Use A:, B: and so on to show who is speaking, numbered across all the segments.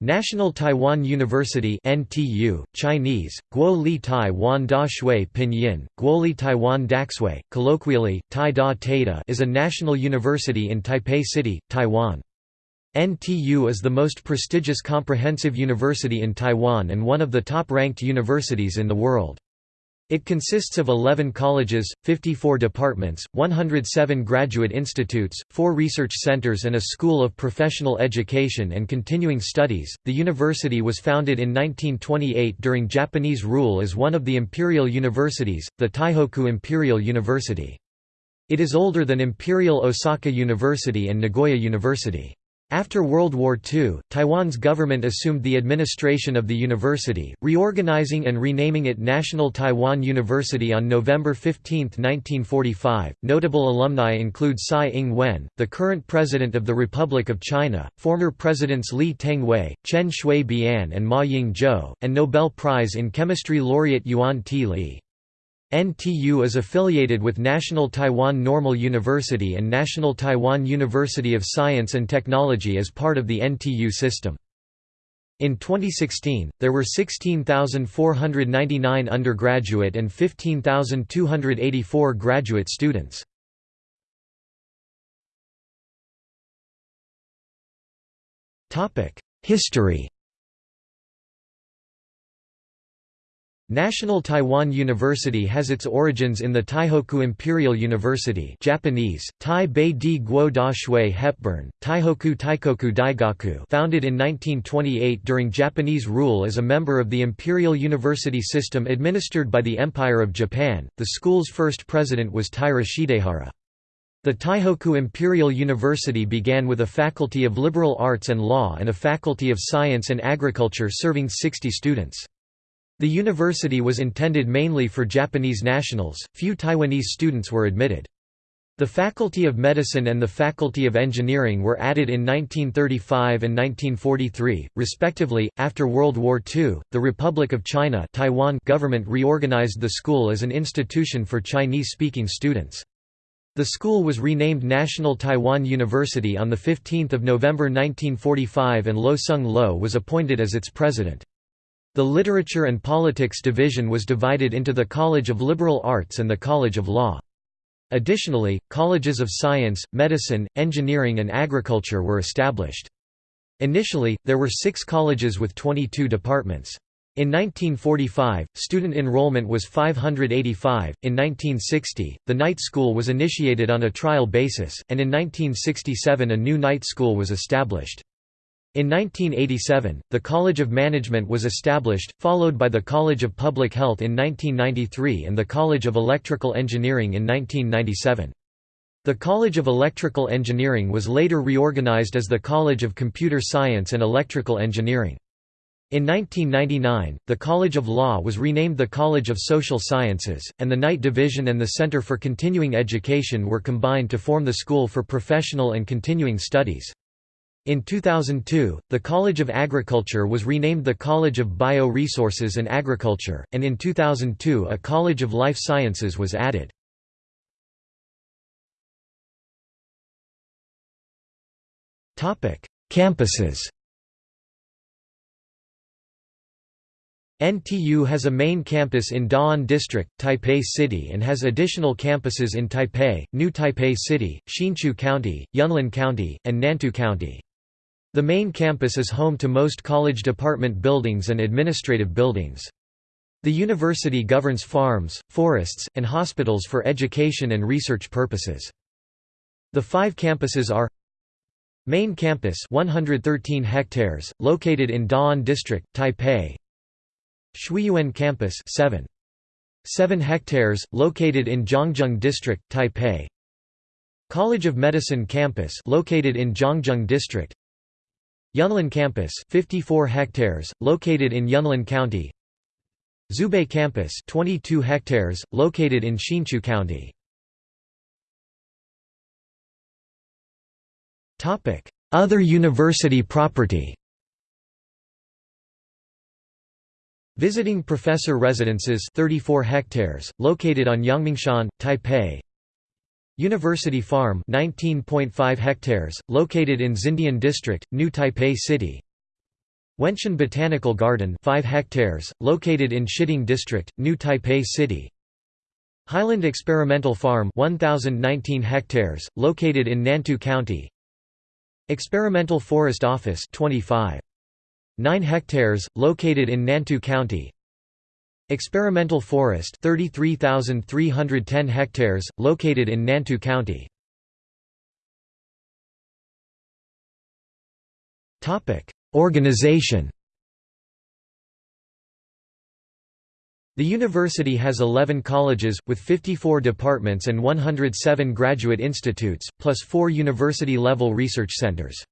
A: National Taiwan University NTU, Chinese, Guo Li Taiwan Da Shui Pinyin, Guo Li Taiwan Daxue, colloquially, Tai Da Taida is a national university in Taipei City, Taiwan. NTU is the most prestigious comprehensive university in Taiwan and one of the top-ranked universities in the world. It consists of 11 colleges, 54 departments, 107 graduate institutes, 4 research centers, and a school of professional education and continuing studies. The university was founded in 1928 during Japanese rule as one of the imperial universities, the Taihoku Imperial University. It is older than Imperial Osaka University and Nagoya University. After World War II, Taiwan's government assumed the administration of the university, reorganizing and renaming it National Taiwan University on November 15, 1945. Notable alumni include Tsai Ing-wen, the current president of the Republic of China, former presidents Lee Teng-hui, Chen Shui-bian and Ma Ying-jeou, and Nobel Prize in Chemistry laureate Yuan T. Lee. NTU is affiliated with National Taiwan Normal University and National Taiwan University of Science and Technology as part of the NTU system. In 2016, there were 16,499 undergraduate and 15,284 graduate students. History National Taiwan University has its origins in the Taihoku Imperial University Japanese, Tai Bei Di Guo Da Shui Hepburn, Taihoku Teikoku Daigaku founded in 1928 during Japanese rule as a member of the Imperial University system administered by the Empire of Japan. The school's first president was Taira Shidehara. The Taihoku Imperial University began with a faculty of liberal arts and law and a faculty of science and agriculture serving 60 students. The university was intended mainly for Japanese nationals, few Taiwanese students were admitted. The Faculty of Medicine and the Faculty of Engineering were added in 1935 and 1943, respectively. After World War II, the Republic of China Taiwan government reorganized the school as an institution for Chinese-speaking students. The school was renamed National Taiwan University on 15 November 1945 and Lo Tsung-lo was appointed as its president. The Literature and Politics division was divided into the College of Liberal Arts and the College of Law. Additionally, colleges of science, medicine, engineering and agriculture were established. Initially, there were six colleges with 22 departments. In 1945, student enrollment was 585. In 1960, the night school was initiated on a trial basis, and in 1967 a new night school was established. In 1987, the College of Management was established, followed by the College of Public Health in 1993 and the College of Electrical Engineering in 1997. The College of Electrical Engineering was later reorganized as the College of Computer Science and Electrical Engineering. In 1999, the College of Law was renamed the College of Social Sciences, and the Night Division and the Center for Continuing Education were combined to form the School for Professional and Continuing Studies. In 2002, the College of Agriculture was renamed the College of Bio-Resources and Agriculture, and in 2002 a College of Life Sciences was added. Campuses NTU has a main campus in Da'an District, Taipei City and has additional campuses in Taipei, New Taipei City, Hsinchu County, Yunlin County, and Nantou County. The main campus is home to most college department buildings and administrative buildings. The university governs farms, forests, and hospitals for education and research purposes. The five campuses are Main campus 113 hectares, located in Da'an District, Taipei Shuiyuan campus 7. 7 hectares, located in Zhongzheng District, Taipei College of Medicine campus located in Zhongzheng District Yunlin Campus 54 hectares, located in Yunlin County. Zhubei Campus 22 hectares, located in Hsinchu County. Other university property. Visiting professor residences 34 hectares, located on Yangmingshan, Taipei University Farm 19.5 hectares, located in Xindian District, New Taipei City. Wenshan Botanical Garden 5 hectares, located in Shiding District, New Taipei City. Highland Experimental Farm 1019 hectares, located in Nantou County. Experimental Forest Office 25. 9 hectares, located in Nantou County Experimental Forest 33,310 hectares, located in Nantou County Organization The university has 11 colleges, with 54 departments and 107 graduate institutes, plus four university-level research centers.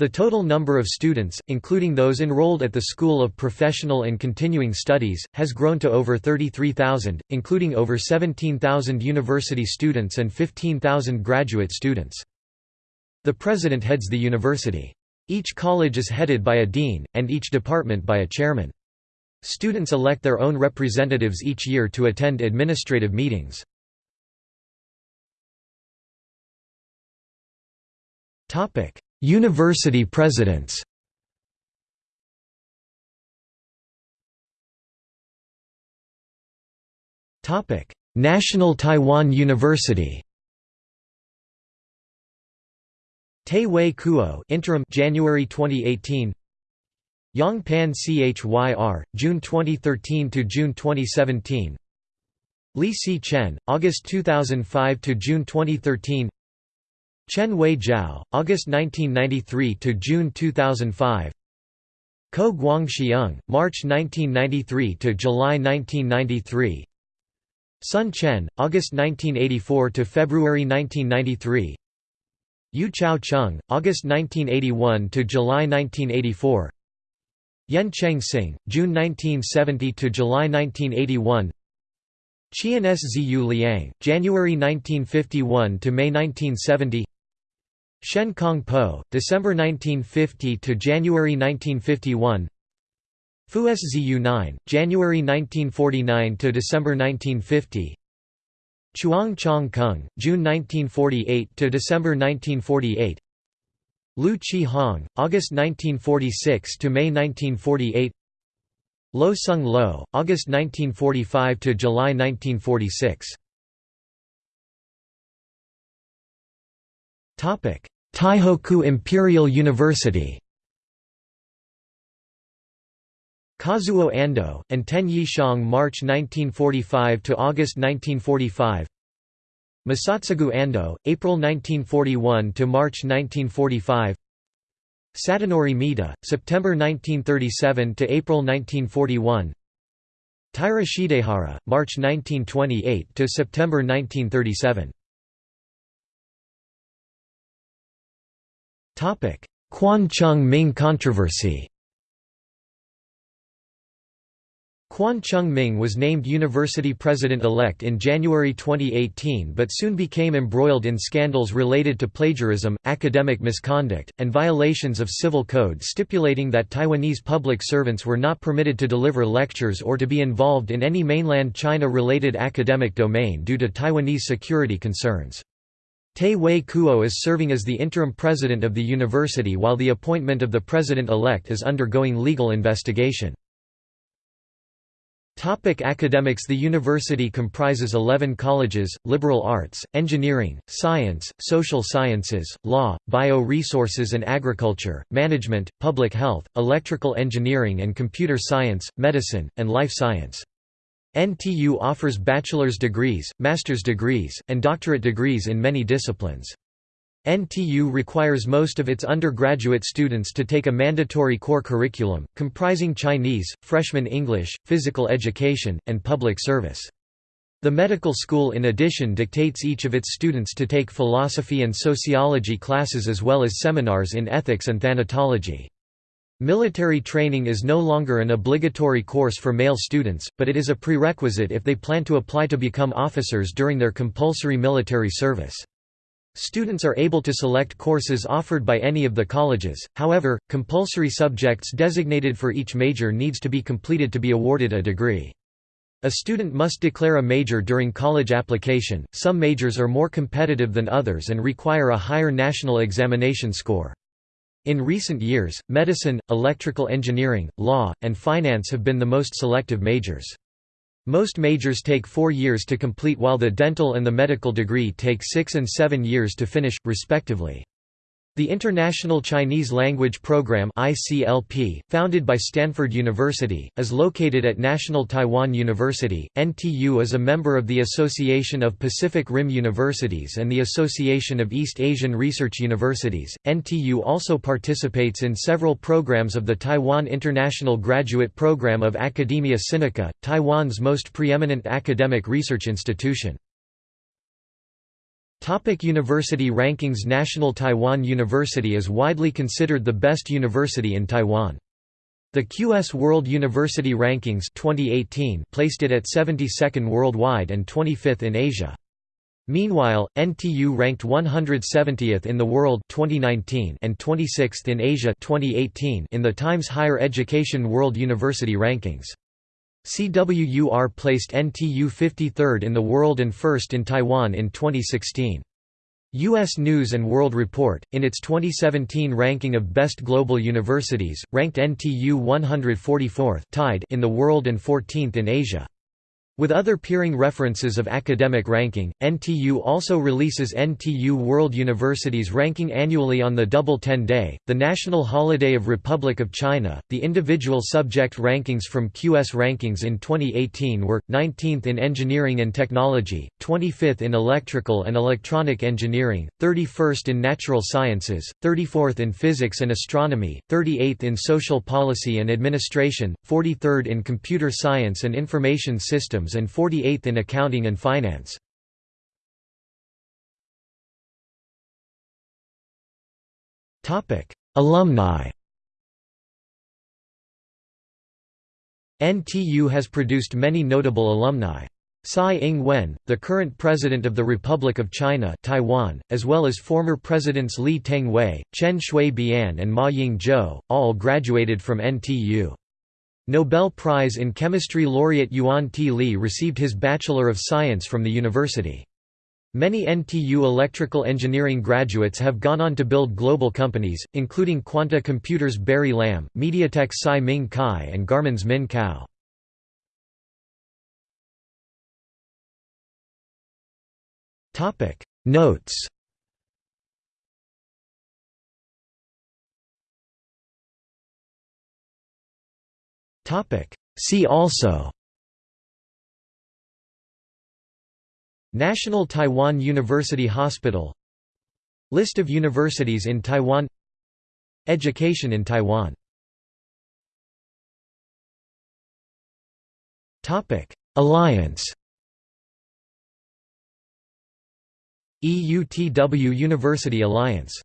A: The total number of students, including those enrolled at the School of Professional and Continuing Studies, has grown to over 33,000, including over 17,000 university students and 15,000 graduate students. The president heads the university. Each college is headed by a dean, and each department by a chairman. Students elect their own representatives each year to attend administrative meetings. University presidents. National Taiwan University. Tay Wei Kuo interim January 2018 Yang Pan Chyr June 2013 to June 2017 Li Si Chen August 2005 to June 2013 Chen Wei Jiao August 1993 to June 2005 Ko Guang Xiang March 1993 to July 1993 Sun Chen August 1984 to February 1993 Yu Chao Chung, August 1981 to July 1984. Yen Cheng Sing, June 1970 to July 1981. Qian Szhu Liang, January 1951 to May 1970. Shen Kong Po, December 1950 to January 1951. Fu Ssu-nien, January 1949 to December 1950. Chuang Chong Kung, June 1948 to December 1948. Lu Chi Hong, August 1946 to May 1948. Lo Tsung-lo, August 1945 to July 1946. Taihoku Imperial University. Kazuo Ando, and Ten March 1945 to August 1945 Masatsugu Ando, April 1941 to March 1945 Sadanori Mita, September 1937 to April 1941 Taira Shidehara, March 1928 to September 1937 Kuan Chung-ming controversy Kuan Chung-ming was named university president-elect in January 2018 but soon became embroiled in scandals related to plagiarism, academic misconduct, and violations of civil code stipulating that Taiwanese public servants were not permitted to deliver lectures or to be involved in any mainland China-related academic domain due to Taiwanese security concerns. Tay Wei Kuo is serving as the interim president of the university while the appointment of the president-elect is undergoing legal investigation. Topic academics The university comprises 11 colleges, liberal arts, engineering, science, social sciences, law, bio-resources and agriculture, management, public health, electrical engineering and computer science, medicine, and life science. NTU offers bachelor's degrees, master's degrees, and doctorate degrees in many disciplines. NTU requires most of its undergraduate students to take a mandatory core curriculum, comprising Chinese, freshman English, physical education, and public service. The medical school in addition dictates each of its students to take philosophy and sociology classes as well as seminars in ethics and thanatology. Military training is no longer an obligatory course for male students, but it is a prerequisite if they plan to apply to become officers during their compulsory military service. Students are able to select courses offered by any of the colleges, however, compulsory subjects designated for each major needs to be completed to be awarded a degree. A student must declare a major during college application. Some majors are more competitive than others and require a higher national examination score. In recent years, medicine, electrical engineering, law, and finance have been the most selective majors. Most majors take four years to complete while the dental and the medical degree take six and seven years to finish, respectively. The International Chinese Language Program (ICLP), founded by Stanford University, is located at National Taiwan University. NTU is a member of the Association of Pacific Rim Universities and the Association of East Asian Research Universities. NTU also participates in several programs of the Taiwan International Graduate Program of Academia Sinica, Taiwan's most preeminent academic research institution. Topic university rankings National Taiwan University is widely considered the best university in Taiwan. The QS World University Rankings 2018 placed it at 72nd worldwide and 25th in Asia. Meanwhile, NTU ranked 170th in the world 2019 and 26th in Asia 2018 in the Times Higher Education World University Rankings. CWUR placed NTU 53rd in the world and first in Taiwan in 2016. U.S. News & World Report, in its 2017 ranking of best global universities, ranked NTU 144th tied in the world and 14th in Asia. With other peering references of academic ranking, NTU also releases NTU World Universities ranking annually on the Double Ten Day, the national holiday of Republic of China. The individual subject rankings from QS Rankings in 2018 were 19th in Engineering and Technology, 25th in Electrical and Electronic Engineering, 31st in Natural Sciences, 34th in Physics and Astronomy, 38th in Social Policy and Administration, 43rd in Computer Science and Information Systems and 48th in Accounting and Finance. Alumni NTU has produced many notable alumni. Tsai Ing-wen, the current President of the Republic of China Taiwan, as well as former Presidents Lee Teng-hui, Chen Shui-bian and Ma Ying-jeou, all graduated from NTU. Nobel Prize in Chemistry laureate Yuan T. Lee received his Bachelor of Science from the university. Many NTU electrical engineering graduates have gone on to build global companies, including Quanta Computers' Barry Lam, MediaTek Tsai Ming Kai and Garmin's Min Kao. Notes See also National Taiwan University Hospital List of universities in Taiwan Education in Taiwan Alliance EUTW University Alliance